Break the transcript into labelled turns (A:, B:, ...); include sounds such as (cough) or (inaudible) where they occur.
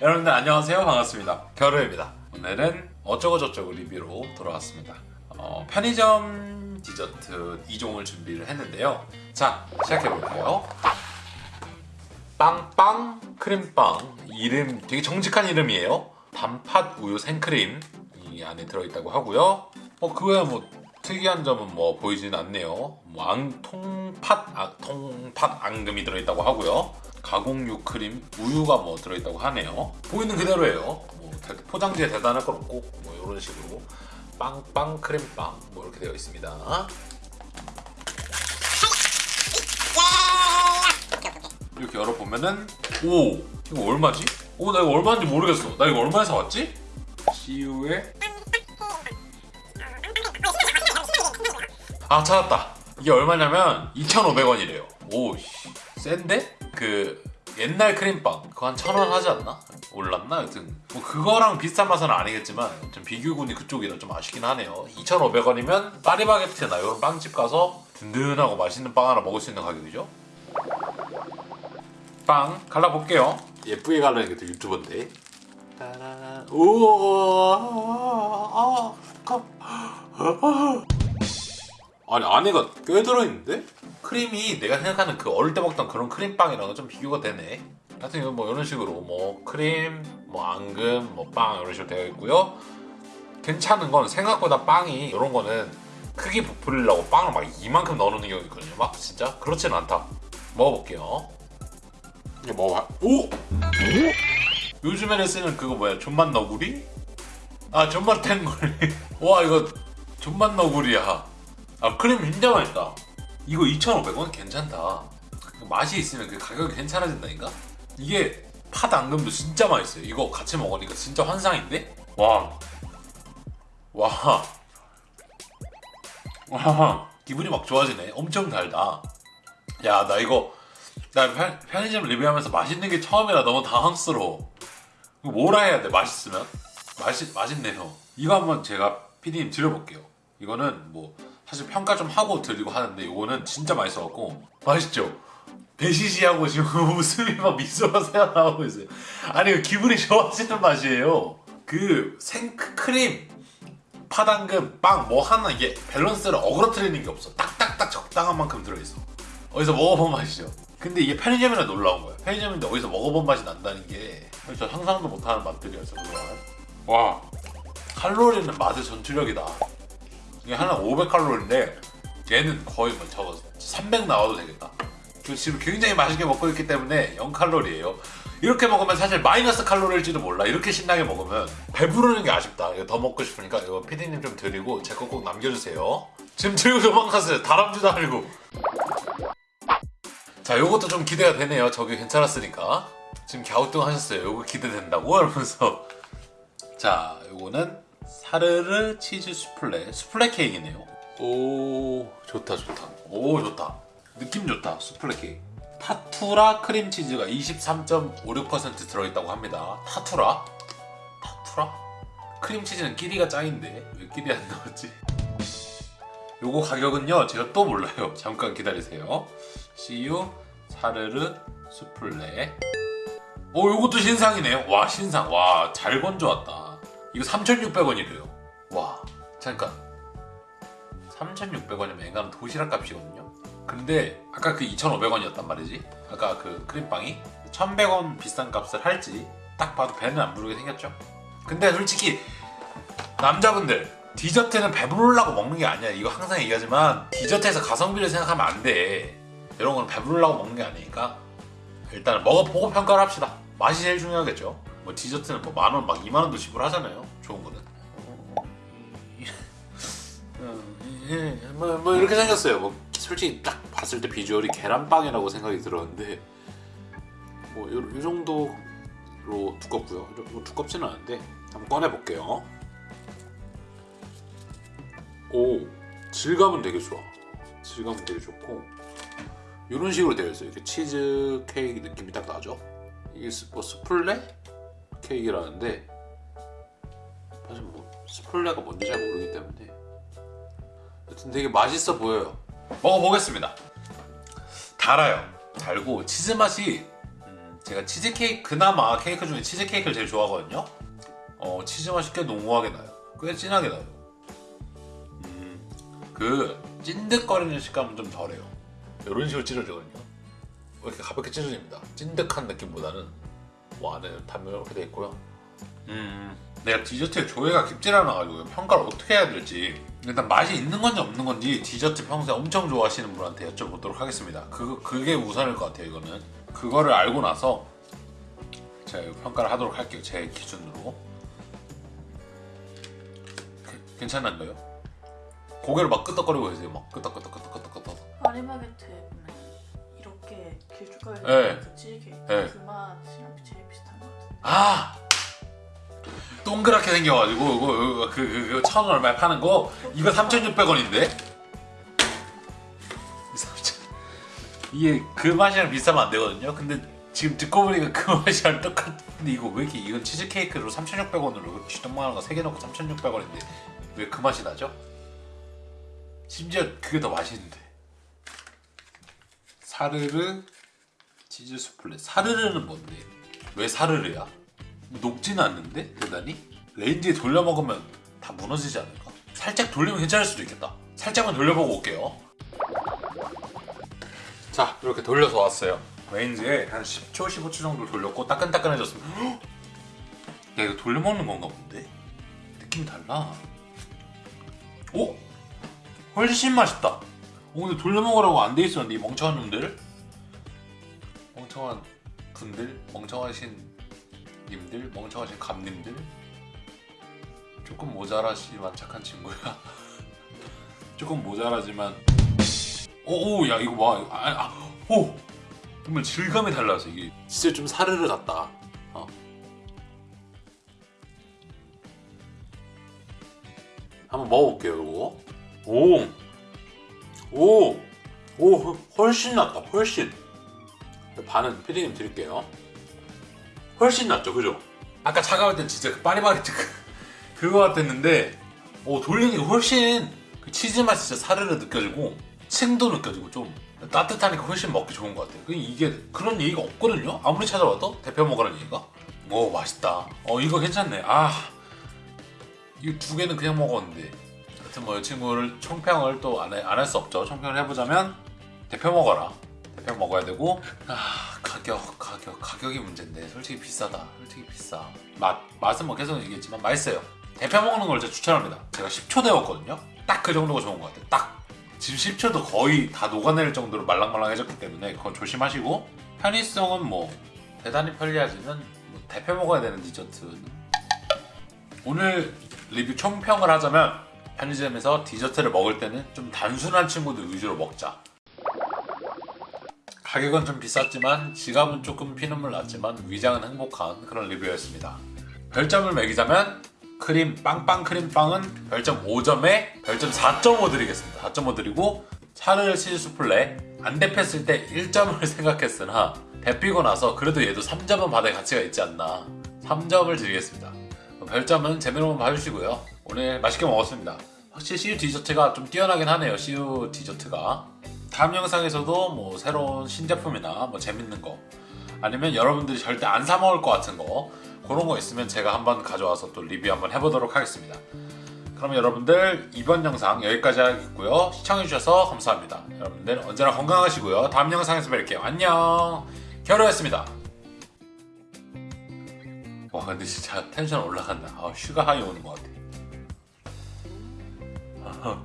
A: 여러분들 안녕하세요. 반갑습니다. 겨루입니다. 오늘은 어쩌고저쩌고 리뷰로 돌아왔습니다. 어, 편의점 디저트 2종을 준비를 했는데요. 자 시작해볼게요. 빵빵 크림빵. 이름 되게 정직한 이름이에요. 단팥 우유 생크림 이 안에 들어있다고 하고요. 어 그거야 뭐 특이한 점은 뭐 보이지는 않네요. 뭐 앙, 통팥 아, 통팥 앙금이 들어있다고 하고요. 가공육 크림 우유가 뭐 들어있다고 하네요. 보이는 그대로예요. 뭐 대- 포장지에 대단할 건 없고 뭐 이런 식으로 빵빵 크림빵 뭐 이렇게 되어 있습니다. 이렇게 열어보면은 오! 이거 얼마지? 오 나 이거 얼마인지 모르겠어. 나 이거 얼마에 사왔지? CU에 아 찾았다. 이게 얼마냐면 2,500원이래요. 오 씨, 센데? 그 옛날 크림빵. 그거 한 천 원 하지 않나? 올랐나? 여튼 뭐 그거랑 비슷한 맛은 아니겠지만 좀 비교군이 그쪽이라 좀 아쉽긴 하네요. 2,500원이면 파리바게트나 이런 빵집 가서 든든하고 맛있는 빵 하나 먹을 수 있는 가격이죠? 빵 갈라볼게요. 예쁘게 갈라는 게또 유튜버인데. 우와. 아 니 안에가 꽤 들어있는데? 크림이 내가 생각하는 그 어릴 때 먹던 그런 크림빵이랑은 좀 비교가 되네. 하여튼 뭐 이런 식으로 뭐 크림, 뭐 앙금, 뭐 빵 이런 식으로 되어 있고요. 괜찮은 건 생각보다 빵이 이런 거는 크게 부풀리려고 빵을 막 이만큼 넣어놓는 경우가 있거든요. 막 진짜 그렇지는 않다. 먹어볼게요. 이게 먹어봐. 오! 요즘에는 쓰는 그거 뭐야? 존맛 너구리? 아 존맛 탱구리. (laughs) 와 이거 존맛 너구리야 아 크림 진짜 맛있다 이거 2,500원 괜찮다 맛이 있으면 그 가격이 괜찮아진다니까 이게 팥 앙금도 진짜 맛있어요 이거 같이 먹으니까 진짜 환상인데 와 와. 와. 기분이 막 좋아지네. 엄청 달다. 야, 나 이거 나 편, 편의점 리뷰하면서 맛있는 게 처음이라 너무 당황스러워. 뭐라 해야 돼? 맛있으면? 맛있 맛있네요. 이거 한번 제가 PD님 드려볼게요. 이거는 뭐 사실 평가 좀 하고 드리고 하는데 이거는 진짜 맛있어갖고 맛있죠? 배시시하고 지금 (laughs) 웃음이 막 미소가 새어나오고 있어요. 아니 기분이 좋아지는 맛이에요. 그 생크림 파당금, 빵, 뭐 하나 이게 밸런스를 어그러뜨리는 게 없어. 딱딱딱 적당한 만큼 들어있어. 어디서 먹어본 맛이죠. 근데 이게 편의점이라 놀라운 거야. 편의점인데 어디서 먹어본 맛이 난다는 게 저 상상도 못하는 맛들이어서 그동안. 와, 칼로리는 맛의 전투력이다. 이게 하나 500칼로리인데 얘는 거의 뭐 저거 300 나와도 되겠다. 저 지금 굉장히 맛있게 먹고 있기 때문에 0칼로리예요. 이렇게 먹으면 사실 마이너스 칼로리일지도 몰라. 이렇게 신나게 먹으면 배부르는 게 아쉽다. 이거 더 먹고 싶으니까 이거 피디님 좀 드리고 제 거 꼭 남겨주세요. 지금 들고 도망갔어요. 다람쥐도 아니고. 자, 요것도 좀 기대가 되네요. 저게 괜찮았으니까. 지금 갸우뚱 하셨어요. 요거 기대된다고 (laughs) 이러면서. 자, 요거는 사르르 치즈 수플레. 수플레 케이크네요. 오, 좋다, 좋다. 오, 좋다. 느낌 좋다. 수플레 케이크. 타투라 크림치즈가 23.56% 들어있다고 합니다. 타투라? 타투라? 크림치즈는 끼리가 짱인데 왜 끼리 안 나왔지? 요거 가격은요 제가 또 몰라요. (laughs) 잠깐 기다리세요. CU 사르르 수플레 오 요것도 신상이네요. 와 신상 와 잘 건져왔다. 이거 3,600원이래요. 와 잠깐 3,600원이면 앵간 도시락 값이거든요. 근데 아까 그 2,500원이었단 말이지. 아까 그 크림빵이 1,100원 비싼 값을 할지 딱 봐도 배는 안 부르게 생겼죠. 근데 솔직히 남자분들 디저트는 배부르려고 먹는 게 아니야. 이거 항상 얘기하지만 디저트에서 가성비를 생각하면 안 돼. 이런 건 배부르려고 먹는 게 아니니까 일단 먹어보고 평가를 합시다. 맛이 제일 중요하겠죠. 뭐 디저트는 뭐 만 원, 막 2만 원도 지불하잖아요. 좋은 거는. 예, 뭐, 뭐 이렇게 생겼어요. 뭐 솔직히 딱 봤을 때 비주얼이 계란빵이라고 생각이 들었는데 뭐이 정도로 두껍고요. 뭐 두껍지는 않은데 한번 꺼내 볼게요. 오 질감은 되게 좋아. 질감은 되게 좋고 이런 식으로 되어 있어요. 이렇게 치즈 케이크 느낌이 딱 나죠. 이게 스, 뭐 수플레 케이크라는데 사실 뭐 수플레가 뭔지 잘 모르기 때문에 여튼 되게 맛있어 보여요. 먹어보겠습니다. 달아요. 달고 치즈 맛이 음, 제 제가 치즈케이크 그나마 케이크 중에 치즈케이크를 제일 좋아하거든요. 어 치즈 맛이 꽤 농후하게 나요. 꽤 진하게 나요. 음, 그 찐득거리는 식감은 좀 덜해요. 이런 식으로 찢어지거든요. 이렇게 가볍게 찢어집니다. 찐득한 느낌보다는 뭐 안에 단면 이렇게 돼 있고요. 음 내가 디저트에 조예가 깊질 않아가지고 평가를 어떻게 해야 될지. 일단 맛이 있는 건지 없는 건지 디저트 평소에 엄청 좋아하시는 분한테 여쭤보도록 하겠습니다. 그, 그게 우선일 것 같아요 이거는. 그거를 알고 나서 제가 이거 평가를 하도록 할게요 제 기준으로. 그- 괜찮은가요? 고개를 막 끄덕거리고 계세요 막 끄덕끄덕 끄덕끄덕 끄덕.
B: 파리바게트에 보면 이렇게 길쭉하게
A: 네.
B: 생긴 그 치즈케이크
A: 네.
B: 그것같 아!
A: 동그랗게 생겨가지고 이거 그, 그, 그, 천 얼마에 파는 거? 이거 3,600원인데? 이게 그 맛이랑 비슷하면 안 되거든요? 근데 지금 듣고 보니까 그 (laughs) 맛이랑 똑같은데 이거 왜 이렇게 이건 치즈케이크로 3,600원으로 쥐똥만한 거 3개 넣고 3,600원인데 왜 그 맛이 나죠? 심지어 그게 더 맛있는데. 사르르 치즈 수플레. 사르르는 뭔데? 왜 사르르야? 녹지는 않는데 대단히? 레인지에 돌려 먹으면 다 무너지지 않을까? 살짝 돌리면 괜찮을 수도 있겠다 살짝만 돌려보고 올게요 자 이렇게 돌려서 왔어요 레인지에 한 10초 15초 정도 돌렸고 따끈따끈해졌습니다 헉! (gasps) 야 이거 돌려 먹는 건가 본데? 느낌이 달라 오? 훨씬 맛있다 오 근데 돌려 먹으라고 안 돼 있었는데 이 멍청한 놈들 멍청한 분들 멍청하신 님들 멍청하신 감님들. 조금 모자라지만 착한 친구야. (laughs) 조금 모자라지만. 오오 야 이거 봐아오! 정말 질감이 달라서 이게 진짜 좀 사르르 같다. 어. 한번 먹어볼게요 이거. 오오! 오, 훨씬 낫다 훨씬 반은 피디님 드릴게요. 훨씬 낫죠 그죠? 아까 차가울 땐 진짜 그 파리바게트 그, (laughs) 그거 같았는데 오 돌리니까 훨씬 그 치즈 맛이 진짜 사르르 느껴지고 층도 느껴지고 좀 따뜻하니까 훨씬 먹기 좋은 것 같아요. 그 이게 그런 얘기가 없거든요? 아무리 찾아봐도 대표 먹으라는 얘기가? 오 맛있다. 어 이거 괜찮네. 아 이거 두 개는 그냥 먹었는데. 하여튼 뭐 이 친구를 총평을 또 안 할 수 없죠. 총평을 해보자면 대표 먹어라 대표 먹어야 되고. 아 가격 가격. 가격이 문제인데. 솔직히 비싸다. 솔직히 비싸. 맛 맛은 뭐 계속 얘기했지만 맛있어요. 대표 먹는 걸 제가 추천합니다. 제가 10초 데웠거든요. 딱 그 정도가 좋은 것 같아요. 딱. 지금 10초도 거의 다 녹아낼 정도로 말랑말랑해졌기 때문에 그건 조심하시고. 편의성은 뭐 대단히 편리하지는 뭐 대표 먹어야 되는 디저트는. 오늘 리뷰 총평을 하자면 편의점에서 디저트를 먹을 때는 좀 단순한 친구들 위주로 먹자 가격은 좀 비쌌지만 지갑은 조금 피눈물 났지만 위장은 행복한 그런 리뷰였습니다. 별점을 매기자면 크림 빵빵 크림빵은 별점 5점에 별점 4.5 드리겠습니다. 4.5 드리고 차르르 치즈 수플레 안 데폈을 때 1점을 (laughs) 생각했으나 데피고 나서 그래도 얘도 3점은 받을 가치가 있지 않나 3점을 드리겠습니다. 별점은 제대로만 봐주시고요. 오늘 맛있게 먹었습니다. 확실히 CU 디저트가 좀 뛰어나긴 하네요. CU 디저트가. 다음 영상에서도 뭐 새로운 신제품이나 뭐 재밌는 거 아니면 여러분들이 절대 안 사 먹을 것 같은 거 그런 거 있으면 제가 한번 가져와서 또 리뷰 한번 해보도록 하겠습니다. 그럼 여러분들 이번 영상 여기까지 하겠고요. 시청해주셔서 감사합니다. 여러분들 언제나 건강하시고요. 다음 영상에서 뵐게요. 안녕. 겨루였습니다. 와 근데 진짜 텐션 올라간다. 아, sugar high 오는 것 같아.